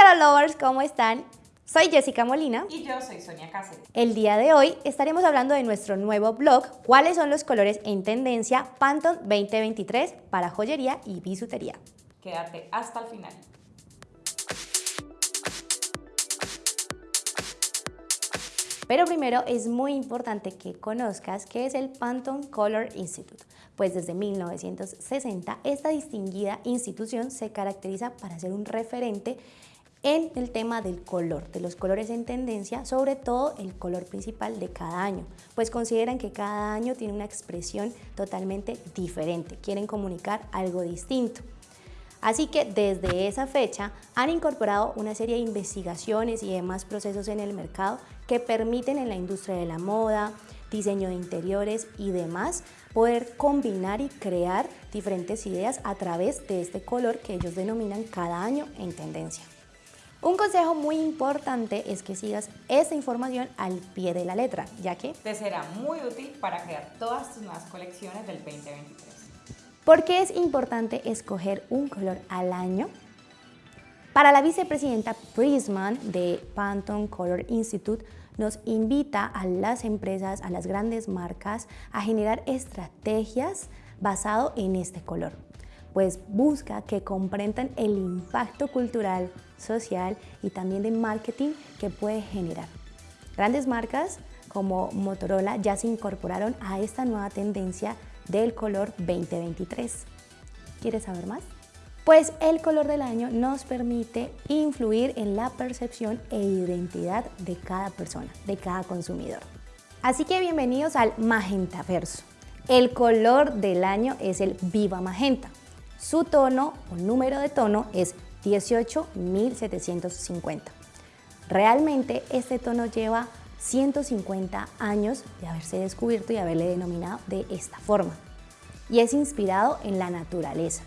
Color Lovers, ¿cómo están? Soy Jessica Molina. Y yo soy Sonia Cáceres. El día de hoy estaremos hablando de nuestro nuevo blog, cuáles son los colores en tendencia Pantone 2023 para joyería y bisutería. Quédate hasta el final. Pero primero es muy importante que conozcas qué es el Pantone Color Institute, pues desde 1960 esta distinguida institución se caracteriza para ser un referente en el tema del color, de los colores en tendencia, sobre todo el color principal de cada año, pues consideran que cada año tiene una expresión totalmente diferente, quieren comunicar algo distinto. Así que desde esa fecha han incorporado una serie de investigaciones y demás procesos en el mercado que permiten en la industria de la moda, diseño de interiores y demás poder combinar y crear diferentes ideas a través de este color que ellos denominan cada año en tendencia. Un consejo muy importante es que sigas esta información al pie de la letra, ya que te será muy útil para crear todas tus nuevas colecciones del 2023. ¿Por qué es importante escoger un color al año? Para la vicepresidenta Prisman de Pantone Color Institute, nos invita a las empresas, a las grandes marcas, a generar estrategias basado en este color pues busca que comprendan el impacto cultural, social y también de marketing que puede generar. Grandes marcas como Motorola ya se incorporaron a esta nueva tendencia del color 2023. ¿Quieres saber más? Pues el color del año nos permite influir en la percepción e identidad de cada persona, de cada consumidor. Así que bienvenidos al Magenta Verso. El color del año es el Viva Magenta. Su tono o número de tono es 18750. Realmente este tono lleva 150 años de haberse descubierto y haberle denominado de esta forma. Y es inspirado en la naturaleza.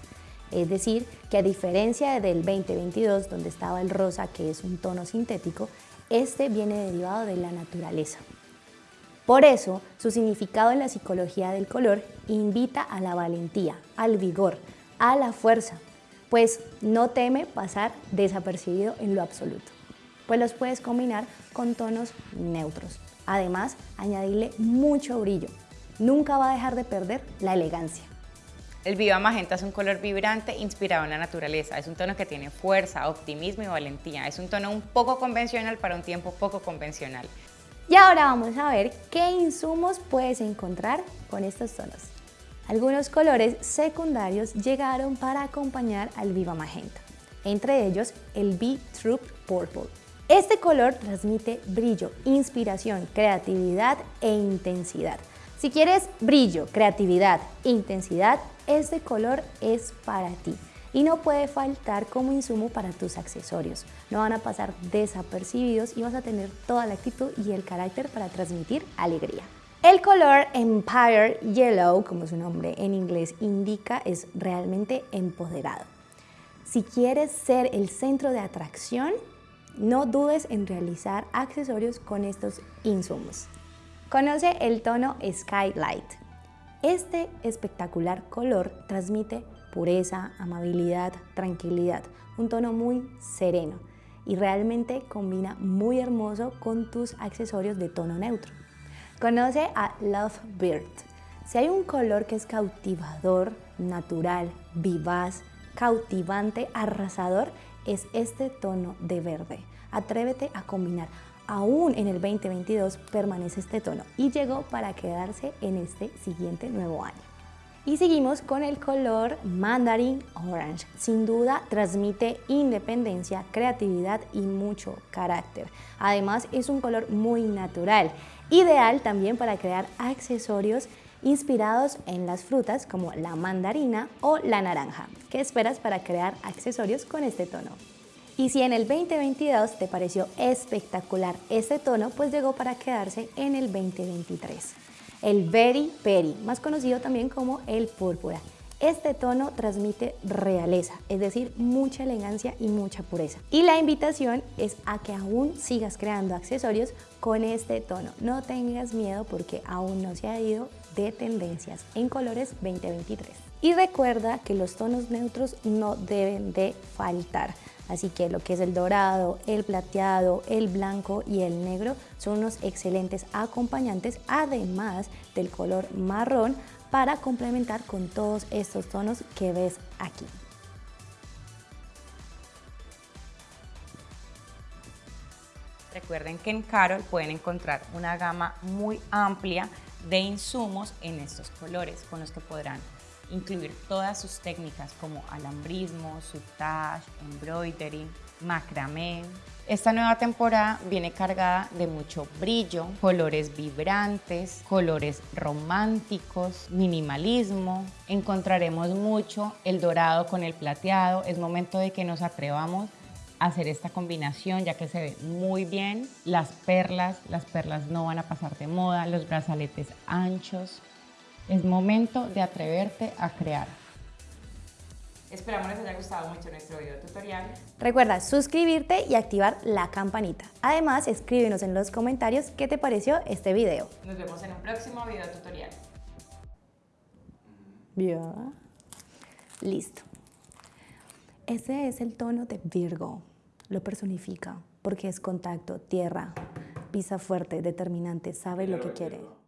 Es decir, que a diferencia del 2022, donde estaba el rosa, que es un tono sintético, este viene derivado de la naturaleza. Por eso, su significado en la psicología del color invita a la valentía, al vigor, a la fuerza, pues no teme pasar desapercibido en lo absoluto. Pues los puedes combinar con tonos neutros. Además, añadirle mucho brillo. Nunca va a dejar de perder la elegancia. El Viva Magenta es un color vibrante inspirado en la naturaleza. Es un tono que tiene fuerza, optimismo y valentía. Es un tono un poco convencional para un tiempo poco convencional. Y ahora vamos a ver qué insumos puedes encontrar con estos tonos. Algunos colores secundarios llegaron para acompañar al Viva Magenta, entre ellos el B-Troop Purple. Este color transmite brillo, inspiración, creatividad e intensidad. Si quieres brillo, creatividad, intensidad, este color es para ti y no puede faltar como insumo para tus accesorios. No van a pasar desapercibidos y vas a tener toda la actitud y el carácter para transmitir alegría. El color Empire Yellow, como su nombre en inglés indica, es realmente empoderado. Si quieres ser el centro de atracción, no dudes en realizar accesorios con estos insumos. Conoce el tono Skylight. Este espectacular color transmite pureza, amabilidad, tranquilidad, un tono muy sereno y realmente combina muy hermoso con tus accesorios de tono neutro. Conoce a Love Bird. Si hay un color que es cautivador, natural, vivaz, cautivante, arrasador, es este tono de verde. Atrévete a combinar. Aún en el 2022 permanece este tono y llegó para quedarse en este siguiente nuevo año. Y seguimos con el color Mandarin Orange. Sin duda transmite independencia, creatividad y mucho carácter. Además es un color muy natural Ideal también para crear accesorios inspirados en las frutas como la mandarina o la naranja. ¿Qué esperas para crear accesorios con este tono? Y si en el 2022 te pareció espectacular este tono, pues llegó para quedarse en el 2023. El Very Peri, más conocido también como el púrpura. Este tono transmite realeza, es decir, mucha elegancia y mucha pureza. Y la invitación es a que aún sigas creando accesorios con este tono. No tengas miedo porque aún no se ha ido de tendencias en colores 2023. Y recuerda que los tonos neutros no deben de faltar. Así que lo que es el dorado, el plateado, el blanco y el negro son unos excelentes acompañantes, además del color marrón, para complementar con todos estos tonos que ves aquí. Recuerden que en Carol pueden encontrar una gama muy amplia de insumos en estos colores con los que podrán incluir todas sus técnicas como alambrismo, sutage, embroidery, macramé. Esta nueva temporada viene cargada de mucho brillo, colores vibrantes, colores románticos, minimalismo. Encontraremos mucho el dorado con el plateado. Es momento de que nos atrevamos a hacer esta combinación ya que se ve muy bien. Las perlas, las perlas no van a pasar de moda, los brazaletes anchos. Es momento de atreverte a crear. Esperamos les haya gustado mucho nuestro video tutorial. Recuerda suscribirte y activar la campanita. Además, escríbenos en los comentarios qué te pareció este video. Nos vemos en un próximo video tutorial. Ya. Listo. Ese es el tono de Virgo. Lo personifica porque es contacto, tierra, pisa fuerte, determinante, sabe lo que quiere.